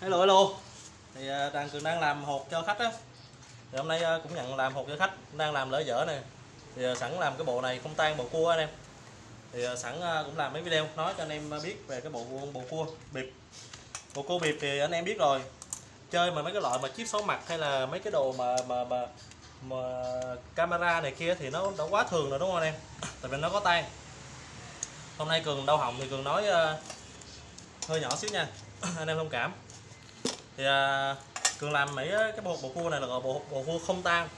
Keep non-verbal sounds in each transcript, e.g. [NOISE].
hello hello. Thì à, đang cường đang làm hột cho khách á. Thì hôm nay à, cũng nhận làm hột cho khách đang làm lỡ dở này thì à, sẵn làm cái bộ này không tan bộ cua anh em. Thì sẵn cũng làm mấy video nói cho anh em biết về cái bộ bộ cua bịp. Bộ cua bịp thì anh em biết rồi. Chơi mà mấy cái loại mà chip số mặt hay là mấy cái đồ mà mà mà, mà camera này kia thì nó đã quá thường rồi đúng không anh em? Tại vì nó có tan. Hôm nay cường đau họng thì cường nói uh, hơi nhỏ xíu nha. [COUGHS] Anh em thông cảm thì à, cường làm mấy cái bộ bộ cua này là gọi bộ bộ cua không tan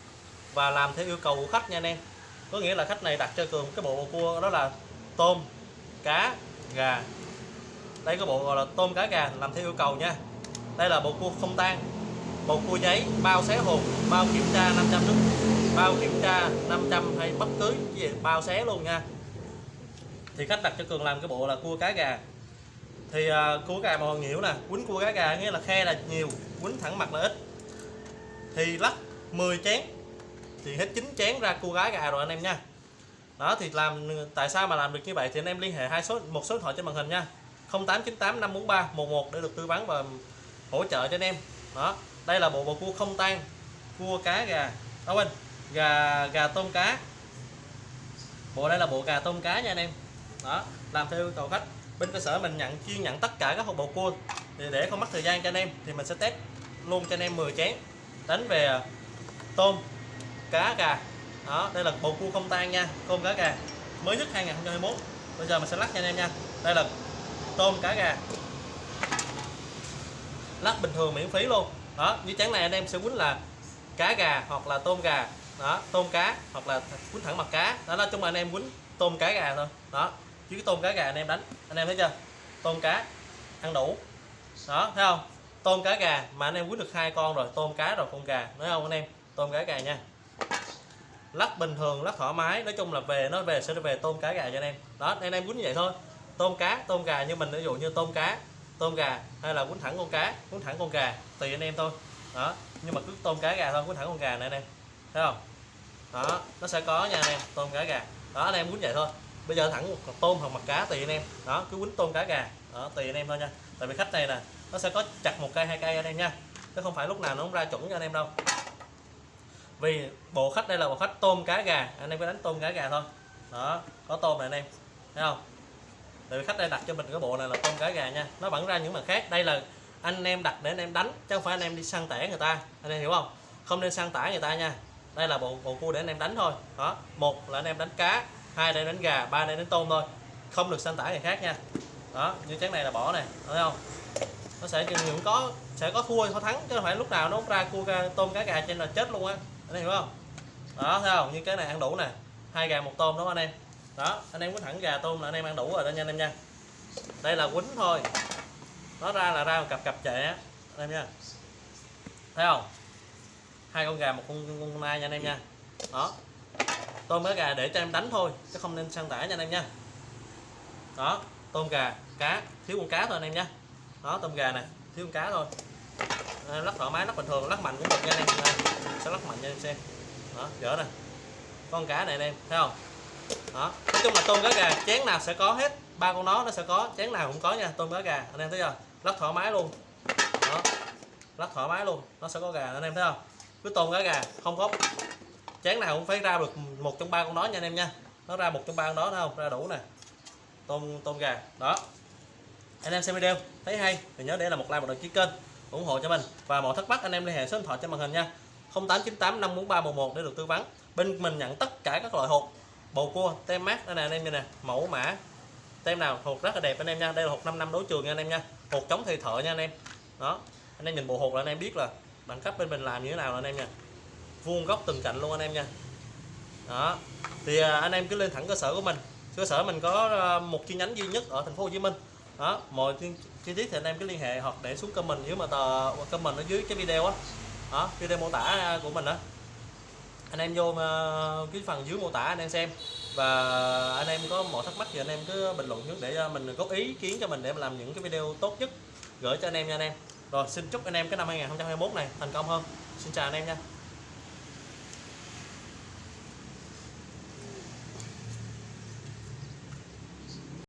và làm theo yêu cầu của khách nha anh em. Có nghĩa là khách này đặt cho cường cái bộ bộ cua đó là tôm cá gà. Đây cái bộ gọi là tôm cá gà làm theo yêu cầu nha. Đây là bộ cua không tan bộ cua giấy bao xé hồn bao kiểm tra 500 nước bao kiểm tra 500 hay bất cứ gì bao xé luôn nha. Thì khách đặt cho cường làm cái bộ là cua cá gà thì à, uh, cua gà màu nhiễu nè quýnh cua cá gà nghĩa là khe là nhiều quýnh thẳng mặt là ít. Thì lắc 10 chén thì hết 9 chén ra cua gái gà rồi anh em nha. Đó thì làm tại sao mà làm được như vậy thì anh em liên hệ hai số một số điện thoại trên màn hình nha. 0898 543 11 để được tư vấn và hỗ trợ cho anh em. Đó đây là bộ bộ cua không tan cua cá gà. Đó bên gà gà tôm cá. Bộ đây là bộ gà tôm cá nha anh em. Đó làm theo yêu cầu khách bên cơ sở mình nhận, chuyên nhận tất cả các hộp bầu cua. Thì để không mất thời gian cho anh em, thì mình sẽ test luôn cho anh em 10 chén. Đánh về tôm, cá, gà. Đó, đây là bầu cua không tan nha, tôm, cá, gà. Mới nhất 2021 bây giờ mình sẽ lắc cho anh em nha. Đây là tôm, cá, gà. Lắc bình thường miễn phí luôn. Đó như chén này anh em sẽ quýnh là cá, gà hoặc là tôm, gà. Đó, tôm, cá hoặc là quýnh thẳng mặt cá. Đó, nói chung là anh em quýnh tôm, cá, gà thôi. Đó chứ cái tôm cá gà anh em đánh. Anh em thấy chưa? Tôm cá, ăn đủ. Đó, thấy không? Tôm cá gà mà anh em quýt được hai con rồi, tôm cá rồi con gà. Nói không anh em? Tôm cá gà nha. Lắc bình thường, lắc thoải mái. Nói chung là về, nó về sẽ về tôm cá gà cho anh em. Đó, anh em quýt như vậy thôi. Tôm cá, tôm gà như mình, ví dụ như tôm cá, tôm gà hay là quýt thẳng con cá, quýt thẳng con gà, tùy anh em thôi. Đó, nhưng mà cứ tôm cá gà thôi, quýt thẳng con gà này anh em. Thấy không? Đó, nó sẽ có nha anh em, tôm cá gà. Đó, anh em quýt vậy thôi bây giờ thẳng một tôm hoặc mặt cá tùy anh em. Đó, cứ quýnh tôm cá gà. Đó, tùy anh em thôi nha. Tại vì khách này nè, nó sẽ có chặt một cây, hai cây anh em nha. Chứ không phải lúc nào nó cũng ra chuẩn cho anh em đâu. Vì bộ khách đây là bộ khách tôm cá gà. Anh em cứ đánh tôm cá gà thôi. Đó, có tôm này anh em. Thấy không? Tại vì khách đây đặt cho mình cái bộ này là tôm cá gà nha. Nó vẫn ra những mặt khác. Đây là anh em đặt để anh em đánh, chứ không phải anh em đi săn tẻ người ta. Anh em hiểu không? Không nên săn tải người ta nha. Đây là bộ bộ cua để anh em đánh thôi. Đó, một là anh em đánh cá hai đây đánh gà ba đây đánh tôm thôi. Không được săn tải người khác nha. Đó như chén này là bỏ này thấy không? Nó sẽ những có sẽ có thua có thắng chứ không phải lúc nào nó ra cua tôm cá gà trên là chết luôn á. Anh hiểu không? Đó thấy không? Như cái này ăn đủ nè. Hai gà một tôm đó anh em. Đó anh em quýnh thẳng gà tôm là anh em ăn đủ rồi đó nha anh em nha. Đây là quýnh thôi. Nó ra là ra một cặp cặp trẻ anh em nha. Thấy không? Hai con gà một con, con, con nai nha anh em nha. Đó tôm cá gà để cho em đánh thôi, chứ không nên sang tải nha anh em nha. Đó, tôm gà, cá, thiếu con cá thôi anh em nha. Đó, tôm gà này thiếu con cá thôi. Ờ, lắc thoải mái, lắc bình thường, lắc mạnh cũng được nha anh em sẽ lắc mạnh cho anh em xem. Đó, dở nè. Con cá này anh em, thấy không? Đó, nói chung là tôm cá gà chén nào sẽ có hết. Ba con nó nó sẽ có, chén nào cũng có nha, tôm cá gà. Anh em thấy chưa? Lắc thoải mái luôn. Đó, lắc thoải mái luôn, nó sẽ có gà, anh em thấy không? Cứ tôm cá gà, không có chén nào cũng phải ra được một trong ba con đó nha anh em nha. Nó ra một trong ba con đó, thấy không? Ra đủ nè. Tôm tôm gà. Đó. Anh em xem video, thấy hay. Thì nhớ để là một like một đăng ký kênh ủng hộ cho mình. Và mọi thắc mắc anh em liên hệ số điện thoại trên màn hình nha. 0898 54311 để được tư vấn. Bên mình nhận tất cả các loại hộp bầu cua, tem mát, đây nè, anh em như nè. Mẫu mã. Tem nào, hột rất là đẹp anh em nha. Đây là hột 5 năm đối trường nha anh em nha. Hột chống thì thợ nha anh em. Đó. Anh em nhìn bộ hột là anh em biết là đẳng cấp bên mình làm như thế nào anh em nha vuông góc từng cạnh luôn anh em nha. Đó thì à, anh em cứ lên thẳng cơ sở của mình. Cơ sở mình có ờ, một chi nhánh duy nhất ở thành phố Hồ Chí Minh. Đó mọi chi, tiết thì anh em cứ liên hệ hoặc để xuống comment dưới mà tờ comment ở dưới cái video á. Đó video mô tả à, của mình đó anh em vô cái phần dưới mô tả anh em xem. Và anh em có mọi thắc mắc thì anh em cứ bình luận trước để à, mình góp ý kiến cho mình để làm những cái video tốt nhất gửi cho anh em nha anh em. Rồi xin chúc anh em cái năm 2021 này thành công hơn. Xin chào anh em nha.